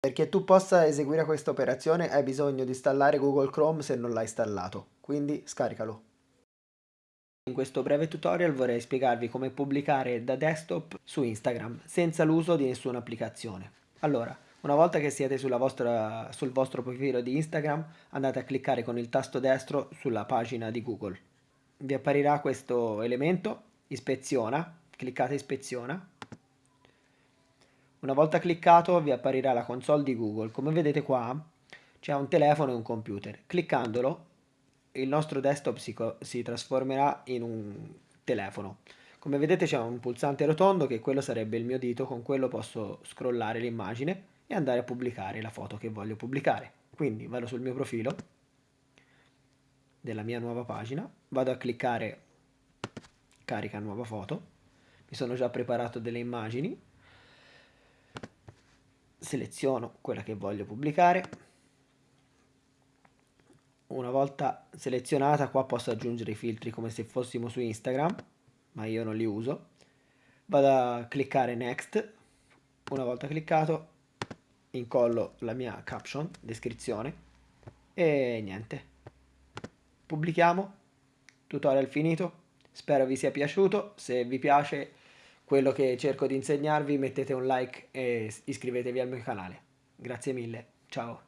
Perché tu possa eseguire questa operazione hai bisogno di installare Google Chrome se non l'hai installato, quindi scaricalo. In questo breve tutorial vorrei spiegarvi come pubblicare da desktop su Instagram senza l'uso di nessuna applicazione. Allora, una volta che siete vostra, sul vostro profilo di Instagram andate a cliccare con il tasto destro sulla pagina di Google. Vi apparirà questo elemento, ispeziona, cliccate ispeziona. Una volta cliccato vi apparirà la console di Google. Come vedete qua c'è un telefono e un computer. Cliccandolo il nostro desktop si, si trasformerà in un telefono. Come vedete c'è un pulsante rotondo che quello sarebbe il mio dito, con quello posso scrollare l'immagine e andare a pubblicare la foto che voglio pubblicare. Quindi vado sul mio profilo della mia nuova pagina, vado a cliccare carica nuova foto, mi sono già preparato delle immagini, seleziono quella che voglio pubblicare, una volta selezionata qua posso aggiungere i filtri come se fossimo su Instagram, ma io non li uso, vado a cliccare next, una volta cliccato incollo la mia caption, descrizione e niente. Pubblichiamo, tutorial finito, spero vi sia piaciuto, se vi piace quello che cerco di insegnarvi mettete un like e iscrivetevi al mio canale. Grazie mille, ciao!